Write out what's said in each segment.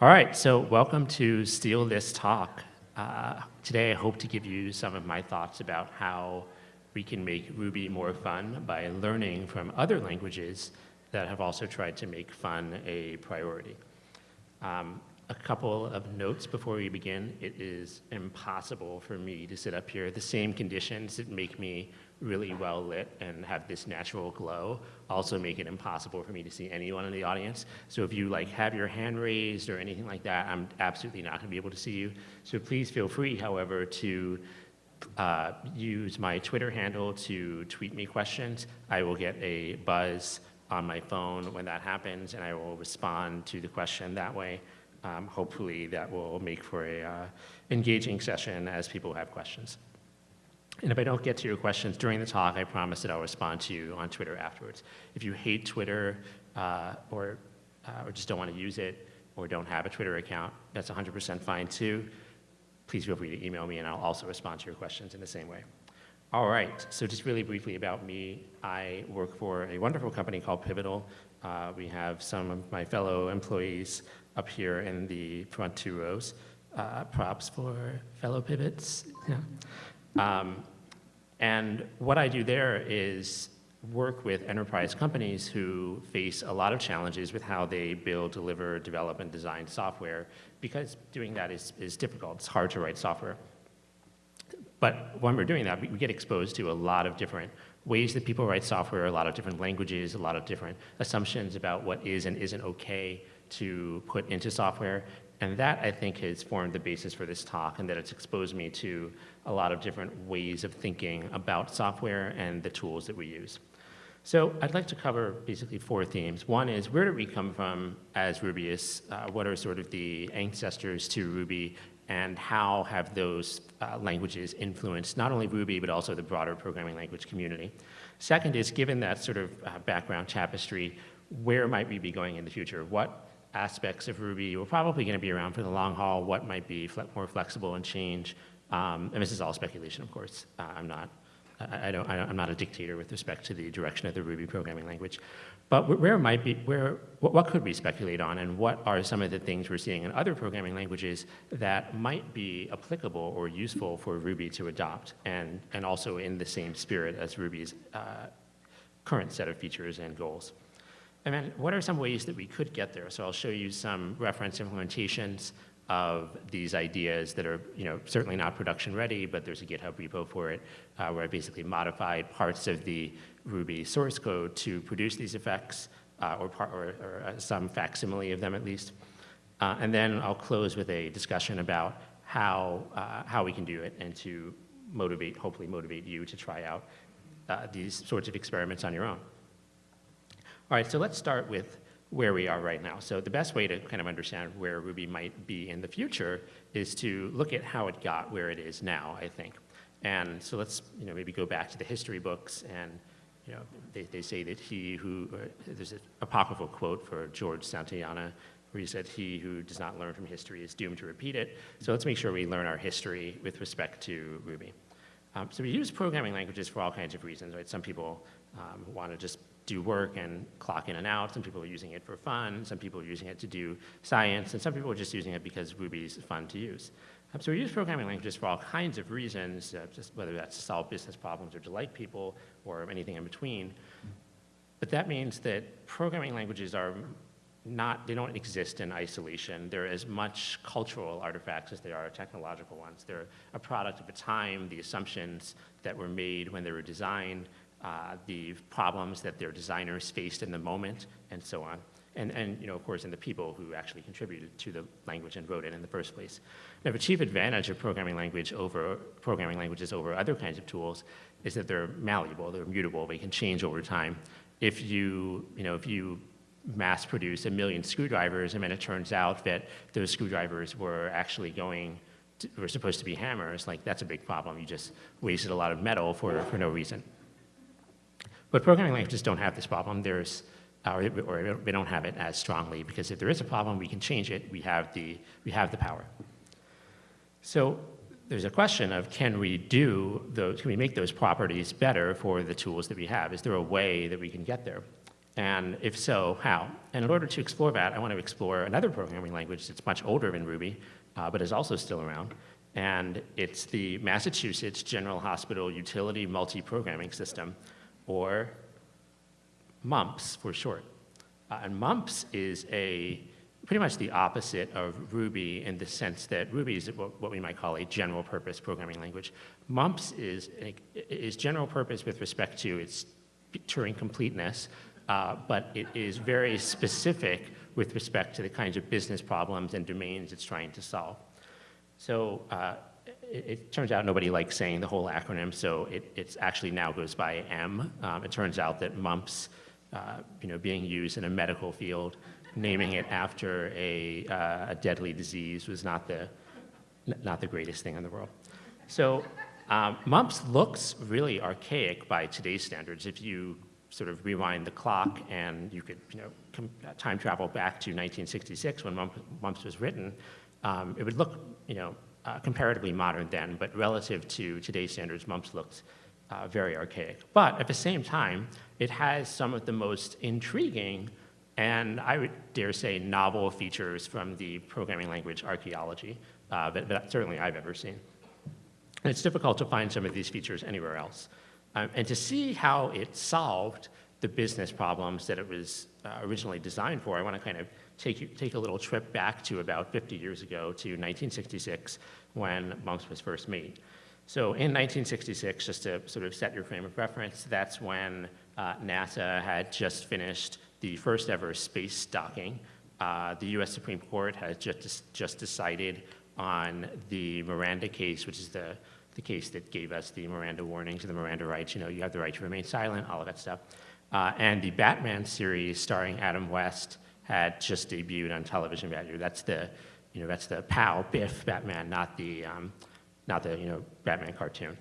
All right, so welcome to Steal This Talk. Uh, today I hope to give you some of my thoughts about how we can make Ruby more fun by learning from other languages that have also tried to make fun a priority. Um, a couple of notes before we begin. It is impossible for me to sit up here. The same conditions that make me really well lit and have this natural glow also make it impossible for me to see anyone in the audience. So if you like have your hand raised or anything like that, I'm absolutely not gonna be able to see you. So please feel free, however, to uh, use my Twitter handle to tweet me questions. I will get a buzz on my phone when that happens and I will respond to the question that way. Um, hopefully that will make for a uh, engaging session as people have questions. And if I don't get to your questions during the talk, I promise that I'll respond to you on Twitter afterwards. If you hate Twitter uh, or, uh, or just don't want to use it or don't have a Twitter account, that's 100% fine too. Please feel free to email me and I'll also respond to your questions in the same way. All right, so just really briefly about me. I work for a wonderful company called Pivotal. Uh, we have some of my fellow employees up here in the front two rows. Uh, props for fellow pivots. Yeah. Um, and what I do there is work with enterprise companies who face a lot of challenges with how they build, deliver, develop, and design software because doing that is, is difficult. It's hard to write software. But when we're doing that, we, get exposed to a lot of different ways that people write software, a lot of different languages, a lot of different assumptions about what is and isn't okay to put into software. And that, I think, has formed the basis for this talk and that it's exposed me to a lot of different ways of thinking about software and the tools that we use. So I'd like to cover basically four themes. One is where did we come from as Rubyists? Uh, what are sort of the ancestors to Ruby and how have those uh, languages influenced not only Ruby but also the broader programming language community? Second is given that sort of uh, background tapestry, where might we be going in the future? What aspects of Ruby were probably going to be around for the long haul, what might be fle more flexible and change. Um, and this is all speculation, of course. Uh, I'm not, I, I, don't, I am not a dictator with respect to the direction of the Ruby programming language. But where might be, where, what, what could we speculate on and what are some of the things we're seeing in other programming languages that might be applicable or useful for Ruby to adopt and, and also in the same spirit as Ruby's uh, current set of features and goals. And then what are some ways that we could get there? So I'll show you some reference implementations of these ideas that are, you know, certainly not production ready, but there's a GitHub repo for it, uh, where I basically modified parts of the Ruby source code to produce these effects, uh, or, part, or, or uh, some facsimile of them at least. Uh, and then I'll close with a discussion about how, uh, how we can do it and to motivate, hopefully motivate you to try out uh, these sorts of experiments on your own. All right, so let's start with where we are right now. So the best way to kind of understand where Ruby might be in the future is to look at how it got where it is now, I think. And so let's, you know, maybe go back to the history books and, you know, they, they say that he who, uh, there's an apocryphal quote for George Santayana where he said, he who does not learn from history is doomed to repeat it. So let's make sure we learn our history with respect to Ruby. Um, so we use programming languages for all kinds of reasons, right? Some people um, want to just do work and clock in and out. Some people are using it for fun. Some people are using it to do science. And some people are just using it because Ruby is fun to use. Um, so we use programming languages for all kinds of reasons, uh, just whether that's to solve business problems or delight people or anything in between. But that means that programming languages are not, they don't exist in isolation. They're as much cultural artifacts as they are technological ones. They're a product of a time, the assumptions that were made when they were designed, uh, the problems that their designers faced in the moment, and so on. And, and, you know, of course, in the people who actually contributed to the language and wrote it in the first place. Now, the chief advantage of programming language over programming languages over other kinds of tools is that they're malleable, they're mutable, they can change over time. If you, you know, if you mass produce a million screwdrivers and then it turns out that those screwdrivers were actually going to, were supposed to be hammers, like that's a big problem. You just wasted a lot of metal for, for no reason. But programming languages don't have this problem. There's, or, or they don't have it as strongly because if there is a problem, we can change it. We have the, we have the power. So there's a question of can we do those, can we make those properties better for the tools that we have? Is there a way that we can get there? And if so, how? And in order to explore that, I want to explore another programming language that's much older than Ruby, uh, but is also still around. And it's the Massachusetts General Hospital Utility Multi-Programming System, or MUMPS for short. Uh, and MUMPS is a pretty much the opposite of Ruby in the sense that Ruby is what we might call a general purpose programming language. MUMPS is, is general purpose with respect to its Turing completeness, uh, but it is very specific with respect to the kinds of business problems and domains it's trying to solve. So uh, it, it, turns out nobody likes saying the whole acronym, so it it's actually now goes by M. Um, it turns out that MUMPS, uh, you know, being used in a medical field, naming it after a, uh, a deadly disease was not the, not the greatest thing in the world. So um, MUMPS looks really archaic by today's standards. If you sort of rewind the clock and you could you know, time travel back to 1966 when MUMPS was written, um, it would look you know, uh, comparatively modern then, but relative to today's standards, MUMPS looks uh, very archaic. But at the same time, it has some of the most intriguing and I would dare say novel features from the programming language archaeology uh, that, that, certainly I've ever seen. And it's difficult to find some of these features anywhere else. Um, and to see how it solved the business problems that it was uh, originally designed for, I want to kind of take, take a little trip back to about 50 years ago to 1966 when MUMPS was first made. So in 1966, just to sort of set your frame of reference, that's when uh, NASA had just finished the first ever space docking. Uh, the US Supreme Court has just, just decided on the Miranda case, which is the, the case that gave us the Miranda warnings and the Miranda rights. You know, you have the right to remain silent, all of that stuff. Uh, and the Batman series starring Adam West had just debuted on television year. That's the, you know, that's the POW, Biff Batman, not the, um, not the, you know, Batman cartoon.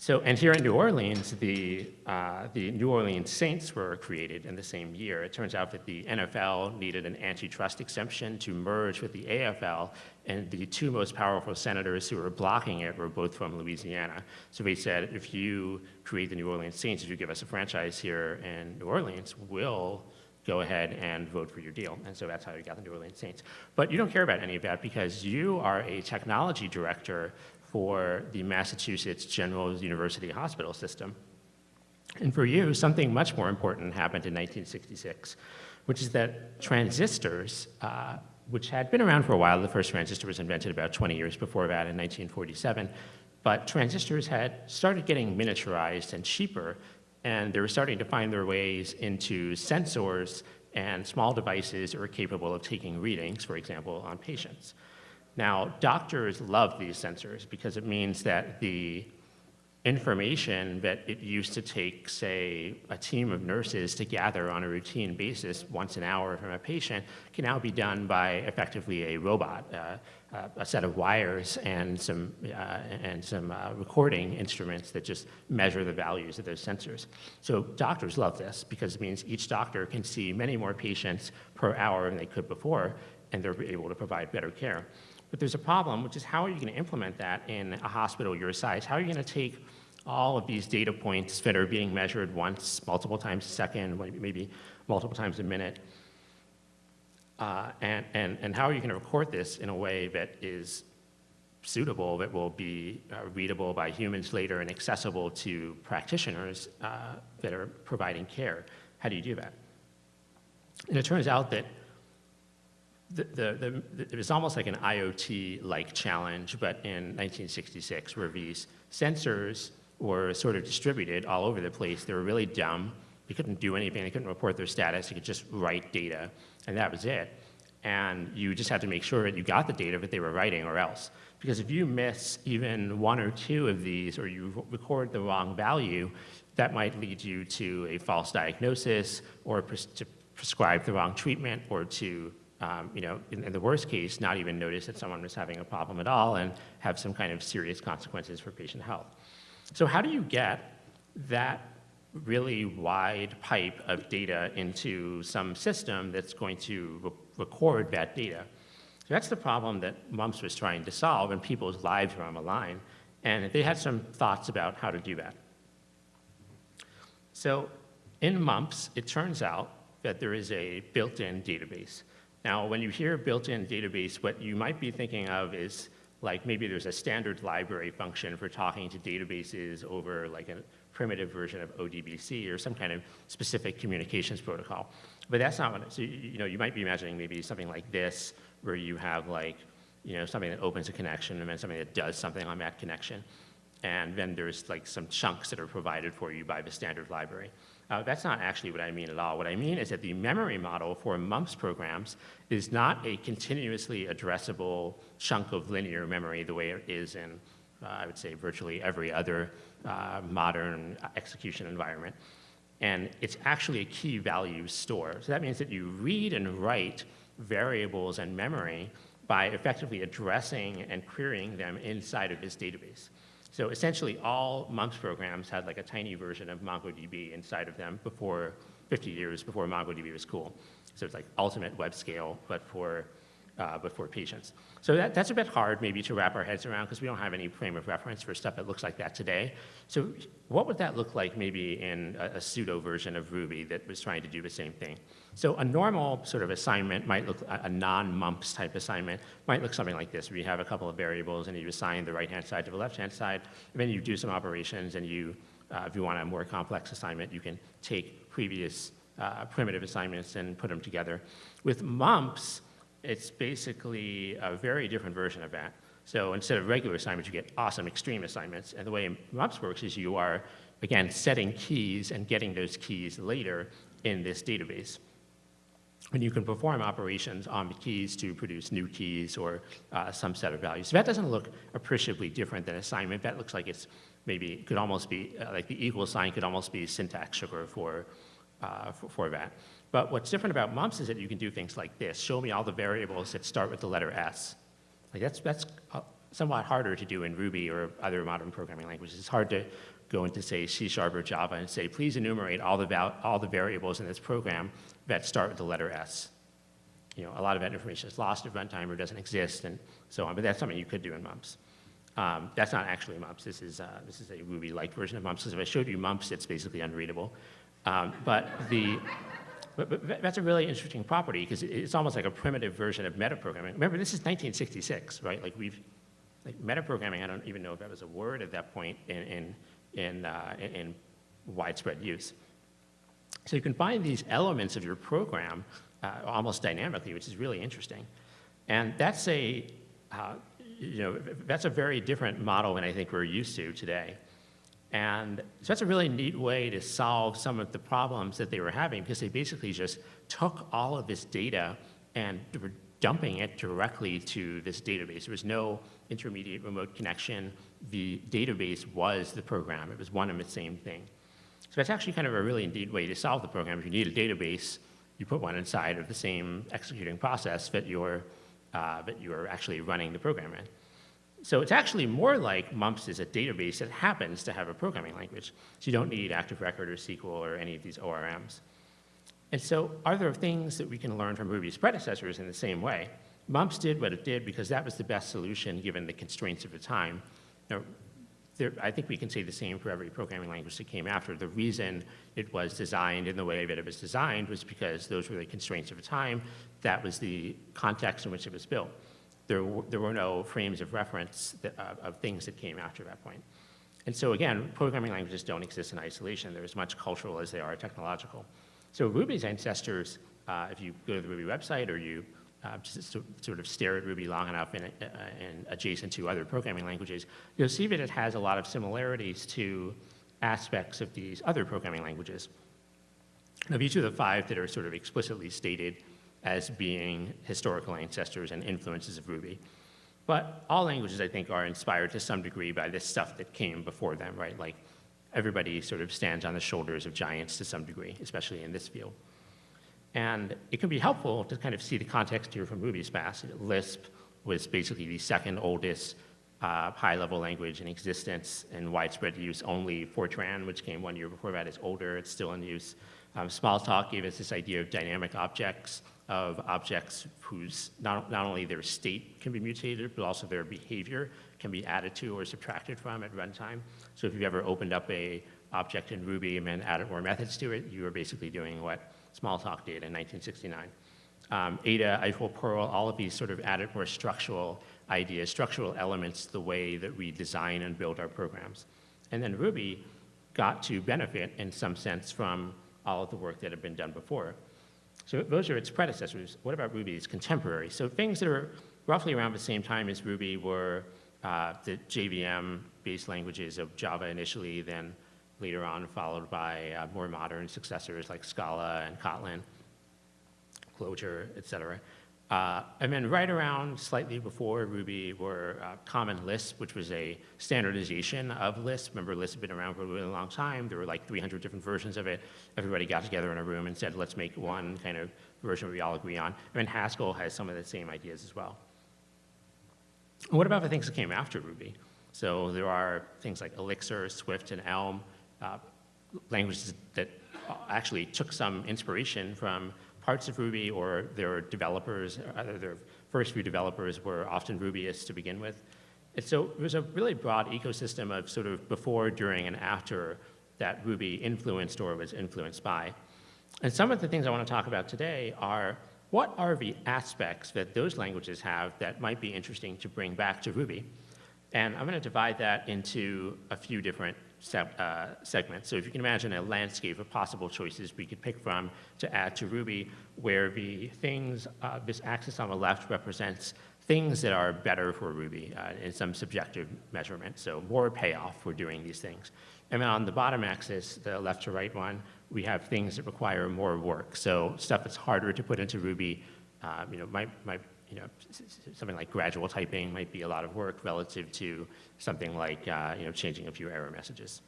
So, and here in New Orleans, the, uh, the New Orleans Saints were created in the same year. It turns out that the NFL needed an antitrust exemption to merge with the AFL, and the two most powerful senators who were blocking it were both from Louisiana. So they said, if you create the New Orleans Saints, if you give us a franchise here in New Orleans, we'll go ahead and vote for your deal. And so that's how you got the New Orleans Saints. But you don't care about any of that because you are a technology director for the Massachusetts General University Hospital System. And for you, something much more important happened in 1966, which is that transistors, uh, which had been around for a while, the first transistor was invented about 20 years before that in 1947, but transistors had started getting miniaturized and cheaper, and they were starting to find their ways into sensors and small devices that were capable of taking readings, for example, on patients. Now, doctors love these sensors because it means that the information that it used to take, say, a team of nurses to gather on a routine basis once an hour from a patient can now be done by effectively a robot, uh, uh, a set of wires and some, uh, and some uh, recording instruments that just measure the values of those sensors. So doctors love this because it means each doctor can see many more patients per hour than they could before, and they're able to provide better care. But there's a problem, which is how are you going to implement that in a hospital your size? How are you going to take all of these data points that are being measured once, multiple times a second, maybe multiple times a minute, uh, and, and, and how are you going to record this in a way that is suitable, that will be uh, readable by humans later and accessible to practitioners uh, that are providing care? How do you do that? And it turns out that the, the, the, it was almost like an IoT-like challenge, but in 1966, where these sensors were sort of distributed all over the place. They were really dumb. They couldn't do anything. They couldn't report their status. They could just write data, and that was it. And you just had to make sure that you got the data that they were writing or else. Because if you miss even one or two of these, or you record the wrong value, that might lead you to a false diagnosis, or to prescribe the wrong treatment, or to um, you know, in, in, the worst case, not even notice that someone was having a problem at all and have some kind of serious consequences for patient health. So how do you get that really wide pipe of data into some system that's going to re record that data? So that's the problem that MUMPS was trying to solve, and people's lives were on the line. And they had some thoughts about how to do that. So in MUMPS, it turns out that there is a built-in database. Now, when you hear built-in database, what you might be thinking of is like maybe there's a standard library function for talking to databases over like a primitive version of ODBC or some kind of specific communications protocol. But that's not what, so you know, you might be imagining maybe something like this, where you have like, you know, something that opens a connection and then something that does something on that connection. And then there's like some chunks that are provided for you by the standard library. Uh, that's not actually what I mean at all. What I mean is that the memory model for MUMPS programs is not a continuously addressable chunk of linear memory the way it is in, uh, I would say, virtually every other uh, modern execution environment. And it's actually a key value store. So that means that you read and write variables and memory by effectively addressing and querying them inside of this database. So essentially all MUMPS programs had like a tiny version of MongoDB inside of them before 50 years before MongoDB was cool. So it's like ultimate web scale, but for, uh, but for patients. So that, that's a bit hard maybe to wrap our heads around because we don't have any frame of reference for stuff that looks like that today. So what would that look like maybe in a, a pseudo version of Ruby that was trying to do the same thing? So a normal sort of assignment might look, a non-mumps type assignment might look something like this, where you have a couple of variables and you assign the right-hand side to the left-hand side, and then you do some operations and you, uh, if you want a more complex assignment, you can take previous uh, primitive assignments and put them together. With mumps, it's basically a very different version of that. So instead of regular assignments, you get awesome extreme assignments. And the way MUMPS works is you are, again, setting keys and getting those keys later in this database. And you can perform operations on the keys to produce new keys or uh, some set of values. So that doesn't look appreciably different than assignment. That looks like it's maybe, could almost be, uh, like the equal sign could almost be syntax sugar for, uh, for, for that. But what's different about mumps is that you can do things like this. Show me all the variables that start with the letter S. Like that's, that's uh, somewhat harder to do in Ruby or other modern programming languages. It's hard to go into, say, C Sharp or Java and say, please enumerate all the, all the variables in this program that start with the letter S. You know, a lot of that information is lost at runtime or doesn't exist and so on, but that's something you could do in mumps. Um, that's not actually mumps. This is, uh, this is a Ruby-like version of mumps. If I showed you mumps, it's basically unreadable. Um, but the, but, but that's a really interesting property because it's almost like a primitive version of metaprogramming. Remember, this is 1966, right? Like we've, like metaprogramming, I don't even know if that was a word at that point in, in, in, uh, in, widespread use. So you can find these elements of your program uh, almost dynamically, which is really interesting. And that's a, uh, you know, that's a very different model than I think we're used to today. And so that's a really neat way to solve some of the problems that they were having because they basically just took all of this data and were dumping it directly to this database. There was no intermediate remote connection. The database was the program. It was one and the same thing. So that's actually kind of a really neat way to solve the program. If you need a database, you put one inside of the same executing process that you're, uh, that you're actually running the program in. So it's actually more like MUMPS is a database that happens to have a programming language. So you don't need Active Record or SQL or any of these ORMs. And so are there things that we can learn from Ruby's predecessors in the same way? MUMPS did what it did because that was the best solution given the constraints of the time. Now, there, I think we can say the same for every programming language that came after. The reason it was designed in the way that it was designed was because those were the constraints of the time. That was the context in which it was built there, there were no frames of reference that, uh, of things that came after that point. And so again, programming languages don't exist in isolation. They're as much cultural as they are technological. So Ruby's ancestors, uh, if you go to the Ruby website or you uh, just sort of stare at Ruby long enough and, uh, and adjacent to other programming languages, you'll see that it has a lot of similarities to aspects of these other programming languages. Now, these are the five that are sort of explicitly stated as being historical ancestors and influences of Ruby. But all languages, I think, are inspired to some degree by this stuff that came before them, right? Like everybody sort of stands on the shoulders of giants to some degree, especially in this field. And it can be helpful to kind of see the context here from Ruby's past. Lisp was basically the second oldest uh, high-level language in existence and widespread use. Only Fortran, which came one year before that, is older. It's still in use. Um, Smalltalk gave us this idea of dynamic objects, of objects whose not, not only their state can be mutated, but also their behavior can be added to or subtracted from at runtime. So if you've ever opened up a object in Ruby and then added more methods to it, you were basically doing what Smalltalk did in 1969. Um, Ada, Eiffel, Perl, all of these sort of added more structural ideas, structural elements the way that we design and build our programs. And then Ruby got to benefit in some sense from all of the work that had been done before. So those are its predecessors. What about Ruby's contemporary? So things that are roughly around the same time as Ruby were uh, the JVM-based languages of Java initially, then later on followed by uh, more modern successors like Scala and Kotlin, Clojure, et cetera. Uh, and then right around slightly before Ruby were uh, Common Lisp, which was a standardization of Lisp. Remember, Lisp had been around for a really long time. There were like 300 different versions of it. Everybody got together in a room and said, let's make one kind of version we all agree on. And then Haskell has some of the same ideas as well. What about the things that came after Ruby? So there are things like Elixir, Swift, and Elm, uh, languages that actually took some inspiration from parts of Ruby or their developers, either their first few developers were often Rubyists to begin with. And so there's a really broad ecosystem of sort of before, during, and after that Ruby influenced or was influenced by. And some of the things I want to talk about today are what are the aspects that those languages have that might be interesting to bring back to Ruby? And I'm going to divide that into a few different uh, segments. So if you can imagine a landscape of possible choices we could pick from to add to Ruby, where the things, uh, this axis on the left represents things that are better for Ruby uh, in some subjective measurement, so more payoff for doing these things. And then on the bottom axis, the left to right one, we have things that require more work. So stuff that's harder to put into Ruby, uh, you know, might, might you know, something like gradual typing might be a lot of work relative to something like, uh, you know, changing a few error messages.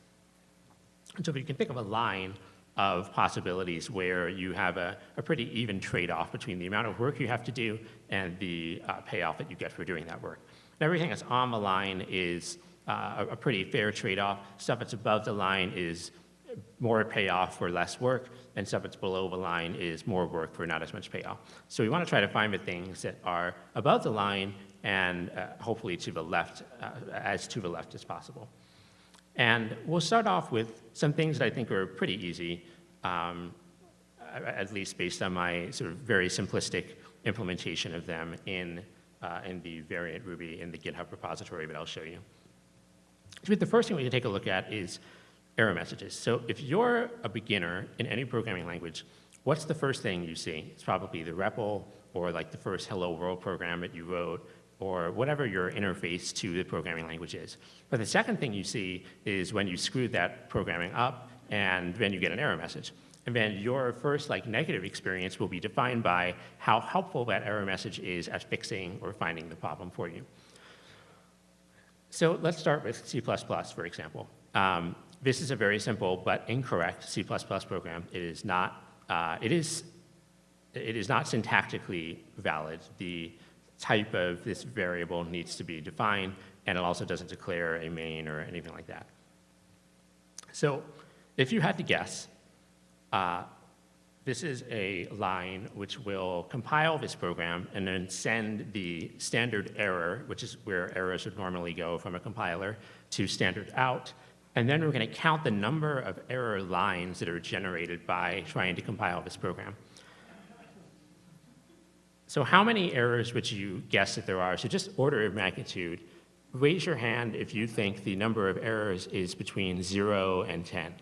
And so if you can think of a line of possibilities where you have a, a pretty even trade-off between the amount of work you have to do and the uh, payoff that you get for doing that work. And everything that's on the line is uh, a, a pretty fair trade-off. Stuff that's above the line is more payoff for less work, and stuff that's below the line is more work for not as much payoff. So we want to try to find the things that are above the line and uh, hopefully to the left, uh, as to the left as possible. And we'll start off with some things that I think are pretty easy, um, at least based on my sort of very simplistic implementation of them in, uh, in the variant Ruby in the GitHub repository that I'll show you. So the first thing we can take a look at is error messages. So if you're a beginner in any programming language, what's the first thing you see? It's probably the REPL or like the first hello world program that you wrote or whatever your interface to the programming language is. But the second thing you see is when you screwed that programming up and then you get an error message. And then your first like negative experience will be defined by how helpful that error message is at fixing or finding the problem for you. So let's start with C++, for example. Um, this is a very simple but incorrect C++ program. It is not, uh, it is, it is not syntactically valid. The type of this variable needs to be defined, and it also doesn't declare a main or anything like that. So if you had to guess, uh, this is a line which will compile this program and then send the standard error, which is where errors would normally go from a compiler, to standard out, and then we're going to count the number of error lines that are generated by trying to compile this program. So how many errors would you guess that there are? So just order of magnitude. Raise your hand if you think the number of errors is between 0 and 10.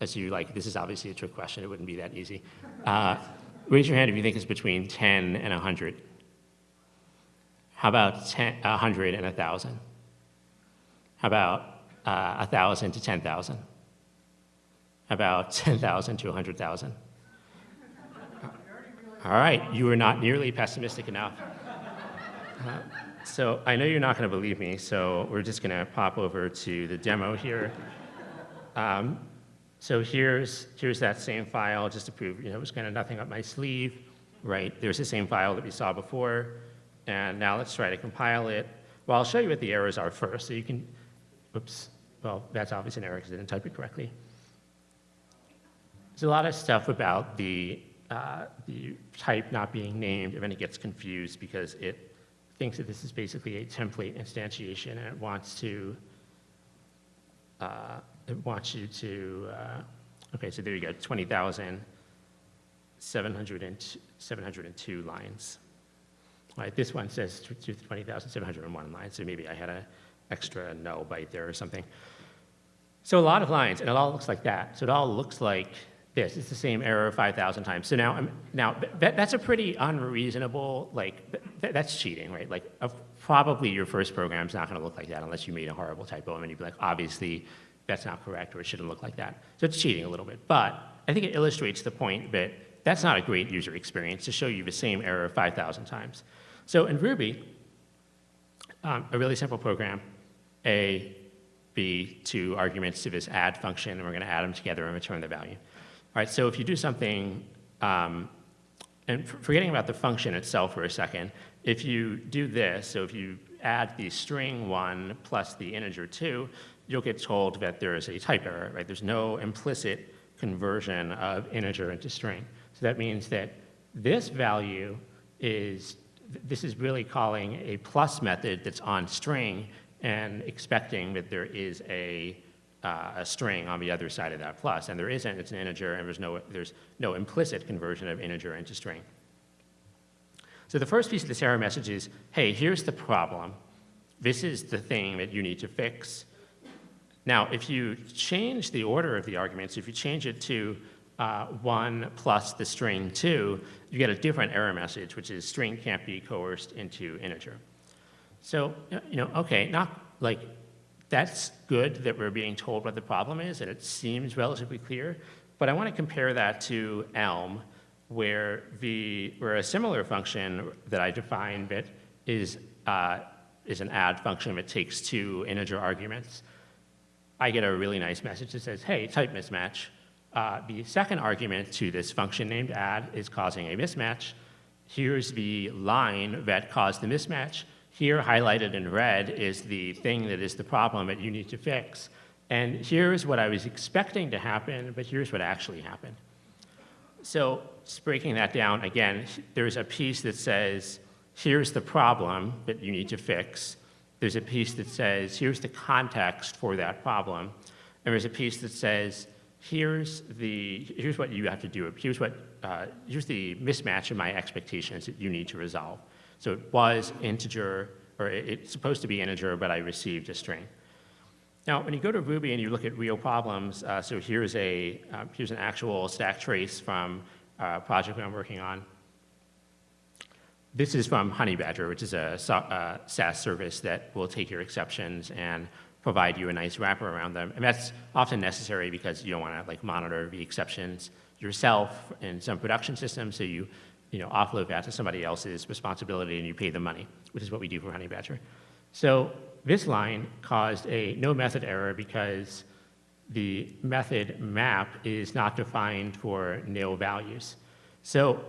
As you like, this is obviously a trick question. It wouldn't be that easy. Uh, raise your hand if you think it's between 10 and 100. How about 10, 100 and 1,000? About uh, 1,000 to 10,000? About 10,000 to 100,000? All right, you were not nearly pessimistic enough. Uh, so I know you're not going to believe me, so we're just going to pop over to the demo here. Um, so here's, here's that same file, just to prove, you know, it was kind of nothing up my sleeve, right? There's the same file that we saw before, and now let's try to compile it. Well, I'll show you what the errors are first, so you can Oops. Well, that's obviously an error because I didn't type it correctly. There's a lot of stuff about the, uh, the type not being named, and then it gets confused because it thinks that this is basically a template instantiation and it wants to uh, it wants you to, uh, okay, so there you go, 20,702 702 lines. All right, this one says 20,701 lines, so maybe I had an extra no byte there or something. So a lot of lines, and it all looks like that. So it all looks like this. It's the same error 5,000 times. So now, now that, that's a pretty unreasonable, like, that, that's cheating, right? Like, probably your first program's not gonna look like that unless you made a horrible typo, and you'd be like, obviously, that's not correct, or it shouldn't look like that. So it's cheating a little bit. But I think it illustrates the point that that's not a great user experience to show you the same error 5,000 times. So in Ruby, um, a really simple program, A, B, two arguments to this add function, and we're gonna add them together and return the value. All right, so if you do something, um, and forgetting about the function itself for a second, if you do this, so if you add the string one plus the integer two, you'll get told that there is a type error, right? There's no implicit conversion of integer into string. So that means that this value is, this is really calling a plus method that's on string and expecting that there is a uh, a string on the other side of that plus, and there isn't, it's an integer, and there's no, there's no implicit conversion of integer into string. So the first piece of this error message is, hey, here's the problem. This is the thing that you need to fix. Now, if you change the order of the arguments, if you change it to uh, 1 plus the string 2, you get a different error message, which is string can't be coerced into integer. So, you know, okay, not like that's good that we're being told what the problem is, and it seems relatively clear. But I want to compare that to Elm, where, the, where a similar function that I defined that is, uh, is an add function that takes two integer arguments. I get a really nice message that says, hey, type mismatch. Uh, the second argument to this function named add is causing a mismatch. Here's the line that caused the mismatch. Here, highlighted in red, is the thing that is the problem that you need to fix. And here's what I was expecting to happen, but here's what actually happened. So breaking that down, again, there's a piece that says, here's the problem that you need to fix. There's a piece that says, here's the context for that problem. And there's a piece that says, here's, the, here's what you have to do. Here's, what, uh, here's the mismatch in my expectations that you need to resolve. So it was integer, or it's supposed to be integer, but I received a string. Now, when you go to Ruby and you look at real problems, uh, so here's, a, uh, here's an actual stack trace from a project I'm working on. This is from Honeybadger, which is a uh, SaaS service that will take your exceptions and provide you a nice wrapper around them. And that's often necessary because you don't want to like monitor the exceptions yourself in some production system, so you you know, offload that to somebody else's responsibility and you pay them money, which is what we do for Honeybadger. So this line caused a no method error because the method map is not defined for nil values. So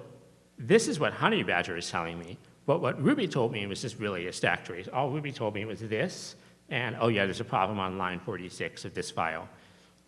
this is what Honeybadger is telling me. But what Ruby told me was just really a stack trace. All Ruby told me was this, and oh yeah, there's a problem on line 46 of this file.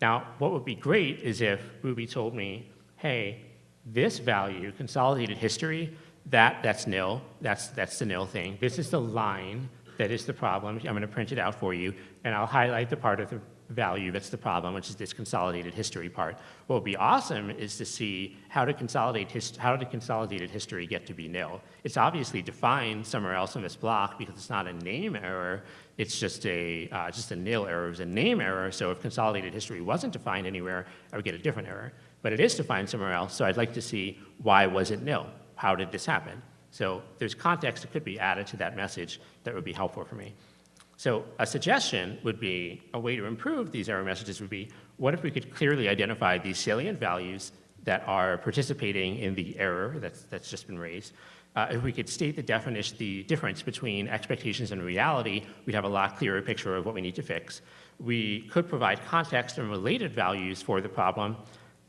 Now, what would be great is if Ruby told me, hey, this value, consolidated history, that, that's nil. That's, that's the nil thing. This is the line that is the problem. I'm going to print it out for you, and I'll highlight the part of the value that's the problem, which is this consolidated history part. What would be awesome is to see how to consolidate how did consolidated history get to be nil. It's obviously defined somewhere else in this block because it's not a name error. It's just a uh, just a nil error. It was a name error. So if consolidated history wasn't defined anywhere, I would get a different error but it is defined somewhere else, so I'd like to see why was it nil? How did this happen? So there's context that could be added to that message that would be helpful for me. So a suggestion would be, a way to improve these error messages would be, what if we could clearly identify these salient values that are participating in the error that's, that's just been raised. Uh, if we could state the definition, the difference between expectations and reality, we'd have a lot clearer picture of what we need to fix. We could provide context and related values for the problem,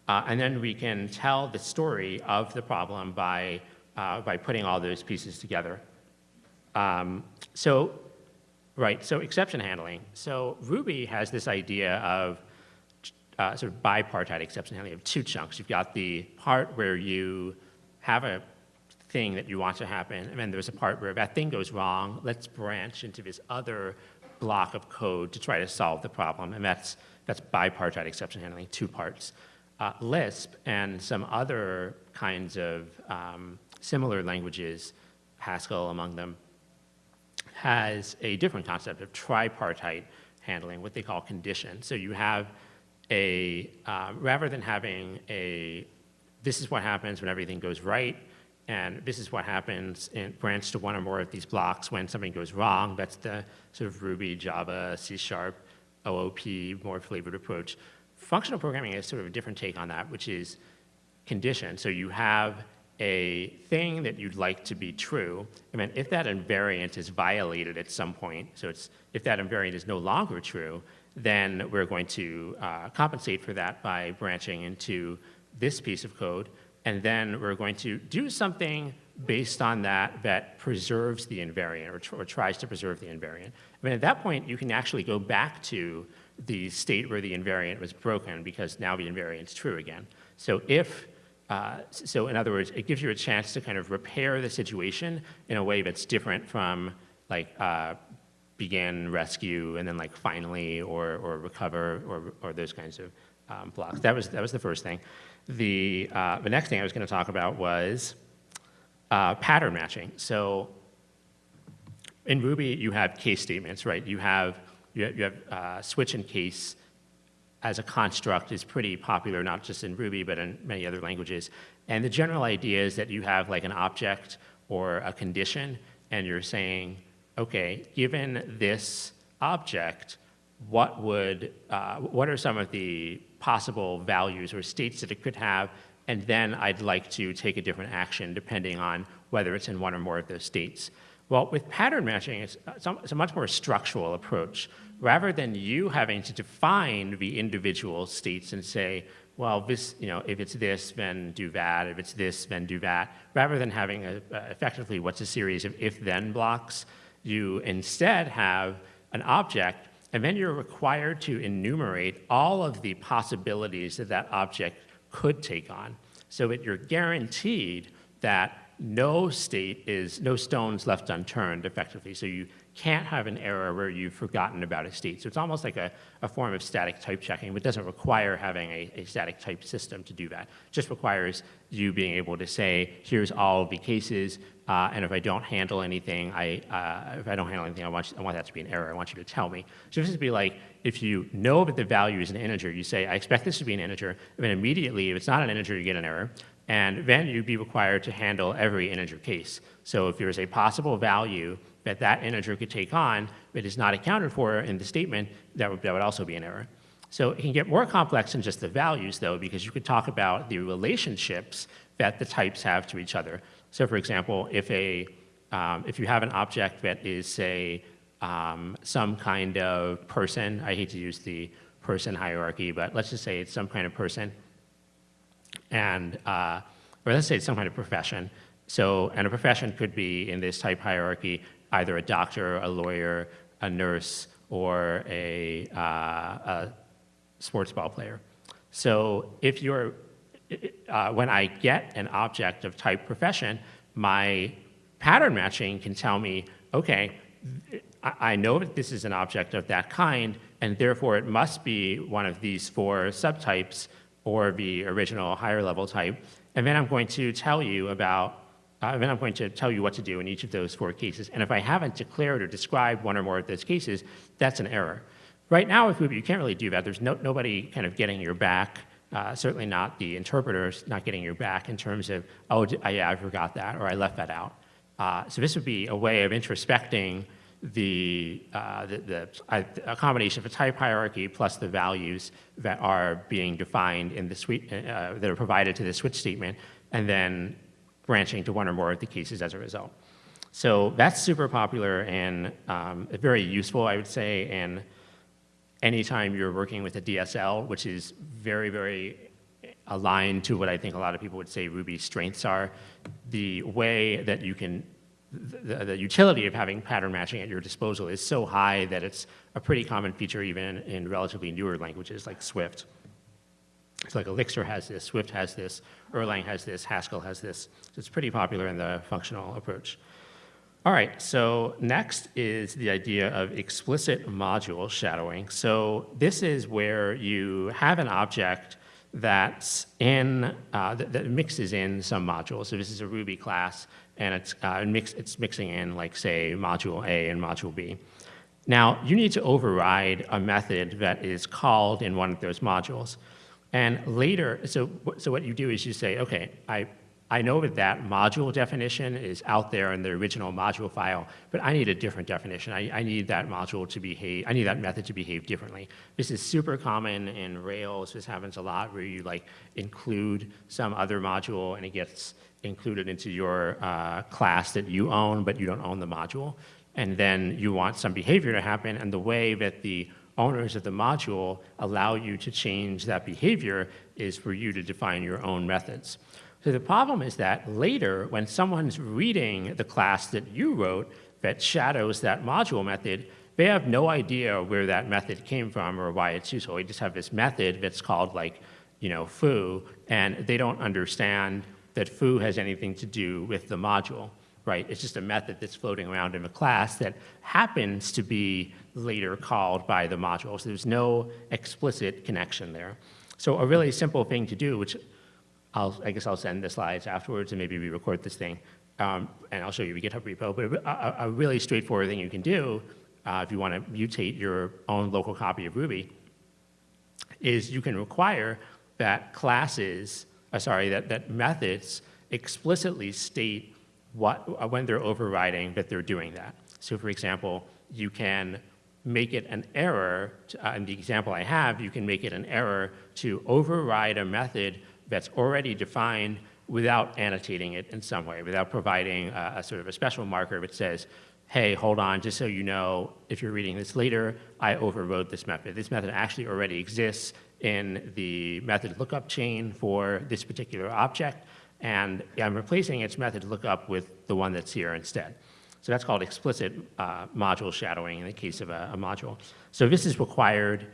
uh, and then we can tell the story of the problem by, uh, by putting all those pieces together. Um, so, right, so exception handling. So Ruby has this idea of uh, sort of bipartite exception handling of two chunks. You've got the part where you have a thing that you want to happen, and then there's a part where that thing goes wrong. Let's branch into this other block of code to try to solve the problem, and that's, that's bipartite exception handling, two parts. Uh, Lisp and some other kinds of um, similar languages, Haskell among them, has a different concept of tripartite handling, what they call condition. So you have a, uh, rather than having a, this is what happens when everything goes right, and this is what happens in branch to one or more of these blocks when something goes wrong. That's the sort of Ruby, Java, C Sharp, OOP, more flavored approach. Functional programming is sort of a different take on that, which is condition. So you have a thing that you'd like to be true, and then if that invariant is violated at some point, so it's if that invariant is no longer true, then we're going to uh, compensate for that by branching into this piece of code, and then we're going to do something based on that that preserves the invariant or, tr or tries to preserve the invariant. I mean, at that point, you can actually go back to the state where the invariant was broken because now the invariant's true again. So if uh, so in other words, it gives you a chance to kind of repair the situation in a way that's different from like uh, begin, rescue, and then like finally or, or recover or, or those kinds of um, blocks. That was, that was the first thing. The, uh, the next thing I was gonna talk about was uh, pattern matching. So in Ruby, you have case statements, right? You have, you have, you have uh, switch and case as a construct is pretty popular, not just in Ruby, but in many other languages. And the general idea is that you have like an object or a condition, and you're saying, okay, given this object, what would, uh, what are some of the possible values or states that it could have, and then I'd like to take a different action depending on whether it's in one or more of those states. Well, with pattern matching, it's, uh, it's a much more structural approach. Rather than you having to define the individual states and say, well, this, you know, if it's this, then do that. If it's this, then do that. Rather than having a, effectively what's a series of if-then blocks, you instead have an object, and then you're required to enumerate all of the possibilities that that object could take on, so that you're guaranteed that no state is, no stones left unturned effectively. So you can't have an error where you've forgotten about a state. So it's almost like a, a form of static type checking, but doesn't require having a, a static type system to do that. It just requires you being able to say, here's all the cases, uh, and if I don't handle anything, I, uh, if I don't handle anything, I want, you, I want that to be an error. I want you to tell me. So this would be like, if you know that the value is an integer, you say, I expect this to be an integer, and immediately, if it's not an integer, you get an error. And then you'd be required to handle every integer case. So if there's a possible value that that integer could take on that is not accounted for in the statement, that would, that would also be an error. So it can get more complex than just the values, though, because you could talk about the relationships that the types have to each other. So for example, if, a, um, if you have an object that is, say, um, some kind of person, I hate to use the person hierarchy, but let's just say it's some kind of person, and, uh, or let's say it's some kind of profession. So, and a profession could be in this type hierarchy, either a doctor, a lawyer, a nurse, or a, uh, a sports ball player. So if you're, uh, when I get an object of type profession, my pattern matching can tell me, okay, I know that this is an object of that kind, and therefore it must be one of these four subtypes or the original higher level type. And then I'm going to tell you about, uh, then I'm going to tell you what to do in each of those four cases. And if I haven't declared or described one or more of those cases, that's an error. Right now with Ruby, you can't really do that. There's no, nobody kind of getting your back, uh, certainly not the interpreters not getting your back in terms of, oh, yeah, I forgot that, or I left that out. Uh, so this would be a way of introspecting the, uh, the, the a combination of a type hierarchy plus the values that are being defined in the suite, uh, that are provided to the switch statement, and then branching to one or more of the cases as a result. So that's super popular and um, very useful, I would say, and anytime you're working with a DSL, which is very, very aligned to what I think a lot of people would say Ruby's strengths are, the way that you can the, the, utility of having pattern matching at your disposal is so high that it's a pretty common feature even in relatively newer languages like Swift. It's like Elixir has this, Swift has this, Erlang has this, Haskell has this. So it's pretty popular in the functional approach. All right, so next is the idea of explicit module shadowing. So this is where you have an object that's in, uh, that, that, mixes in some modules. So this is a Ruby class, and it's, uh, mix, it's mixing in, like, say, module A and module B. Now, you need to override a method that is called in one of those modules. And later, so, so what you do is you say, okay, I I know that that module definition is out there in the original module file, but I need a different definition. I, I, need that module to behave, I need that method to behave differently. This is super common in Rails. This happens a lot where you like include some other module and it gets included into your uh, class that you own, but you don't own the module. And then you want some behavior to happen, and the way that the owners of the module allow you to change that behavior is for you to define your own methods. So the problem is that later, when someone's reading the class that you wrote that shadows that module method, they have no idea where that method came from or why it's useful. They just have this method that's called like, you know, foo, and they don't understand that foo has anything to do with the module, right? It's just a method that's floating around in a class that happens to be later called by the module. So there's no explicit connection there. So a really simple thing to do, which I'll, I guess I'll send the slides afterwards and maybe re-record this thing. Um, and I'll show you GitHub repo. But a, a really straightforward thing you can do uh, if you want to mutate your own local copy of Ruby is you can require that classes, uh, sorry, that, that methods explicitly state what, when they're overriding that they're doing that. So for example, you can make it an error, to, uh, in the example I have, you can make it an error to override a method that's already defined without annotating it in some way, without providing a, a, sort of a special marker that says, hey, hold on, just so you know, if you're reading this later, I overrode this method. This method actually already exists in the method lookup chain for this particular object, and I'm replacing its method lookup with the one that's here instead. So that's called explicit uh, module shadowing in the case of a, a module. So this is required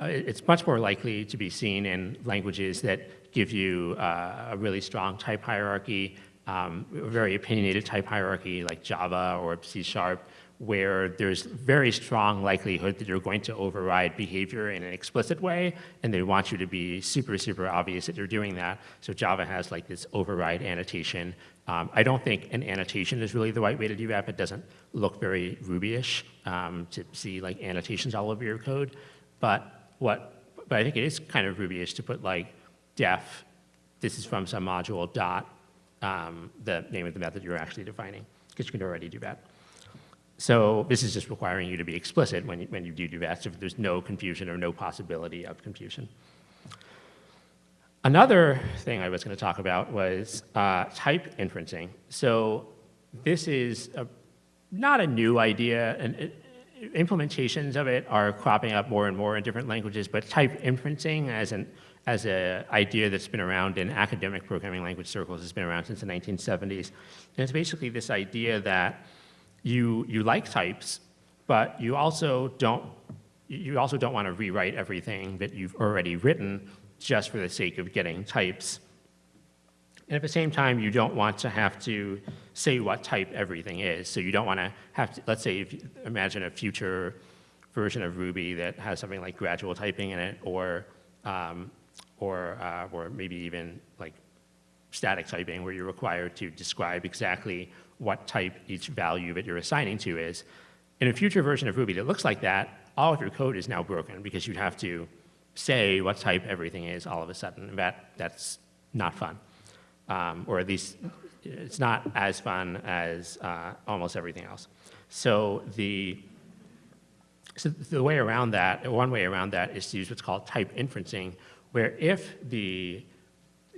uh, it's much more likely to be seen in languages that give you uh, a really strong type hierarchy, um, a very opinionated type hierarchy like Java or C Sharp, where there's very strong likelihood that you're going to override behavior in an explicit way, and they want you to be super, super obvious that you're doing that. So Java has like this override annotation. Um, I don't think an annotation is really the right way to do that. It doesn't look very Ruby-ish um, to see like annotations all over your code. But what, but I think it is kind of Ruby-ish to put like def, this is from some module dot, um, the name of the method you're actually defining, because you can already do that. So this is just requiring you to be explicit when you, when you do do that, so there's no confusion or no possibility of confusion. Another thing I was going to talk about was uh, type inferencing. So this is a, not a new idea, and it, implementations of it are cropping up more and more in different languages, but type inferencing as an as an idea that's been around in academic programming language circles has been around since the 1970s. And it's basically this idea that you, you like types, but you also don't you also don't want to rewrite everything that you've already written just for the sake of getting types. And at the same time, you don't want to have to say what type everything is. So you don't want to have to, let's say, you imagine a future version of Ruby that has something like gradual typing in it, or, um, or, uh, or maybe even like static typing, where you're required to describe exactly what type each value that you're assigning to is. In a future version of Ruby that looks like that, all of your code is now broken because you'd have to say what type everything is all of a sudden. That, that's not fun um, or at least it's not as fun as uh, almost everything else. So the, so the way around that, one way around that is to use what's called type inferencing, where if the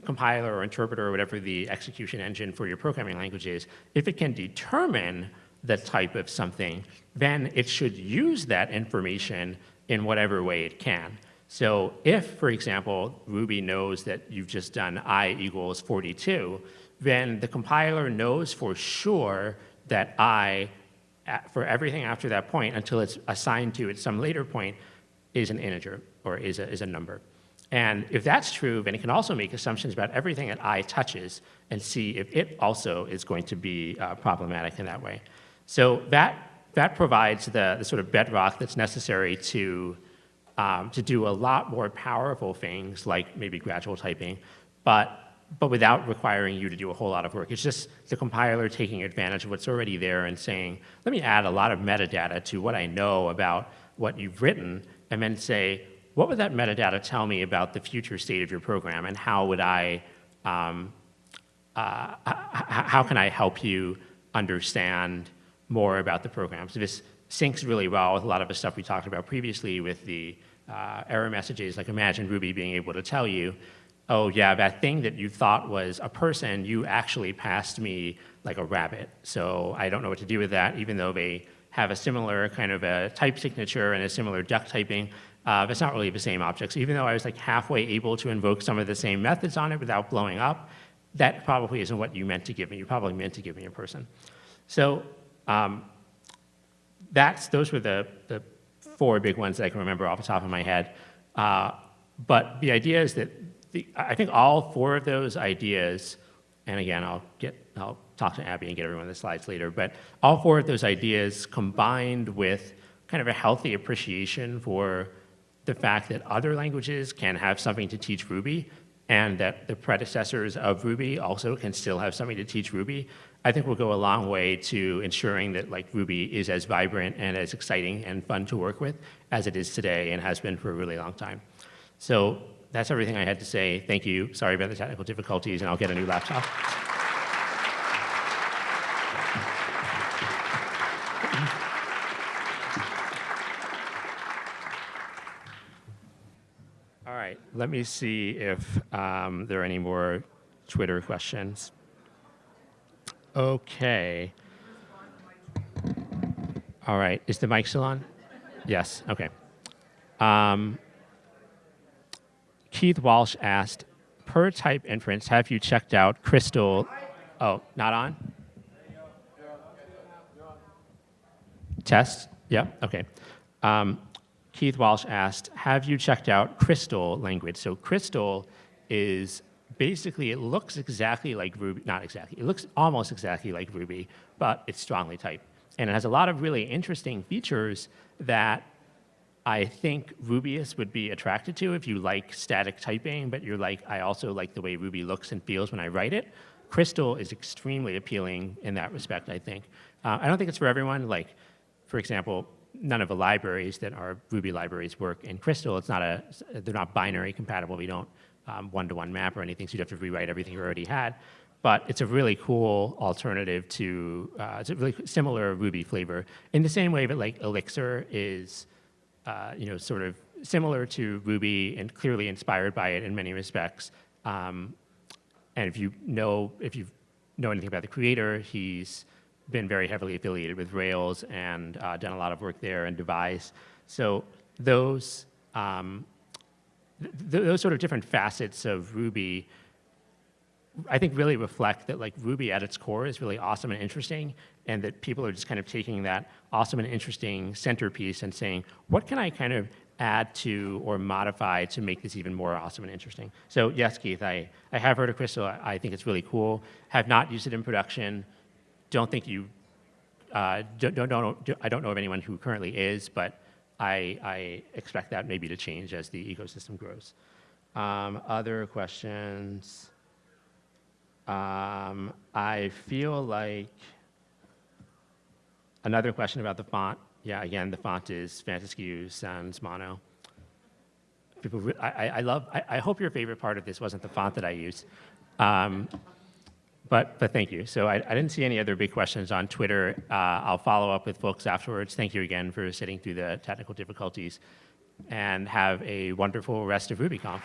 compiler or interpreter or whatever the execution engine for your programming language is, if it can determine the type of something, then it should use that information in whatever way it can. So if, for example, Ruby knows that you've just done i equals 42, then the compiler knows for sure that i, for everything after that point until it's assigned to at some later point, is an integer or is a, is a number. And if that's true, then it can also make assumptions about everything that i touches and see if it also is going to be uh, problematic in that way. So that, that provides the, the sort of bedrock that's necessary to, um, to do a lot more powerful things like maybe gradual typing, but, but without requiring you to do a whole lot of work. It's just the compiler taking advantage of what's already there and saying, let me add a lot of metadata to what I know about what you've written, and then say, what would that metadata tell me about the future state of your program, and how would I, um, uh, how can I help you understand more about the program? So this syncs really well with a lot of the stuff we talked about previously with the uh, error messages, like imagine Ruby being able to tell you, oh yeah, that thing that you thought was a person, you actually passed me like a rabbit. So I don't know what to do with that, even though they have a similar kind of a type signature and a similar duck typing, uh, it's not really the same object. So even though I was like halfway able to invoke some of the same methods on it without blowing up, that probably isn't what you meant to give me. You probably meant to give me a person. So um, that's, those were the, the four big ones that I can remember off the top of my head. Uh, but the idea is that the, I think all four of those ideas, and again, I'll get, I'll talk to Abby and get everyone the slides later, but all four of those ideas combined with kind of a healthy appreciation for the fact that other languages can have something to teach Ruby and that the predecessors of Ruby also can still have something to teach Ruby, I think will go a long way to ensuring that like Ruby is as vibrant and as exciting and fun to work with as it is today and has been for a really long time. So that's everything I had to say. Thank you. Sorry about the technical difficulties, and I'll get a new laptop. right, let me see if um, there are any more Twitter questions. Okay. All right, is the mic still on? Yes, okay. Um, Keith Walsh asked, per type inference, have you checked out Crystal? Oh, not on? Test? Yeah, okay. Um, Keith Walsh asked, have you checked out Crystal language? So Crystal is basically, it looks exactly like Ruby, not exactly, it looks almost exactly like Ruby, but it's strongly typed. And it has a lot of really interesting features that I think Rubyists would be attracted to if you like static typing, but you're like, I also like the way Ruby looks and feels when I write it. Crystal is extremely appealing in that respect, I think. Uh, I don't think it's for everyone. Like, for example, none of the libraries that are Ruby libraries work in Crystal. It's not a, they're not binary compatible. We don't um, one-to-one -one map or anything, so you'd have to rewrite everything you already had. But it's a really cool alternative to, uh, it's a really similar Ruby flavor. In the same way that like Elixir is, uh, you know, sort of similar to Ruby and clearly inspired by it in many respects. Um, and if you know, if you know anything about the creator, he's been very heavily affiliated with Rails and uh, done a lot of work there and Devise. So those, um, th those sort of different facets of Ruby I think really reflect that like Ruby at its core is really awesome and interesting and that people are just kind of taking that awesome and interesting centerpiece and saying, what can I kind of add to or modify to make this even more awesome and interesting? So yes, Keith, I, I have heard of Crystal. I, I think it's really cool. Have not used it in production don't think you, uh, don't, don't, don't, I don't know of anyone who currently is, but I, I expect that maybe to change as the ecosystem grows. Um, other questions? Um, I feel like another question about the font. Yeah, again, the font is Fantasque Sans Mono. People, I, I love, I, I, hope your favorite part of this wasn't the font that I use. Um, but, but thank you. So I, I didn't see any other big questions on Twitter. Uh, I'll follow up with folks afterwards. Thank you again for sitting through the technical difficulties and have a wonderful rest of RubyConf.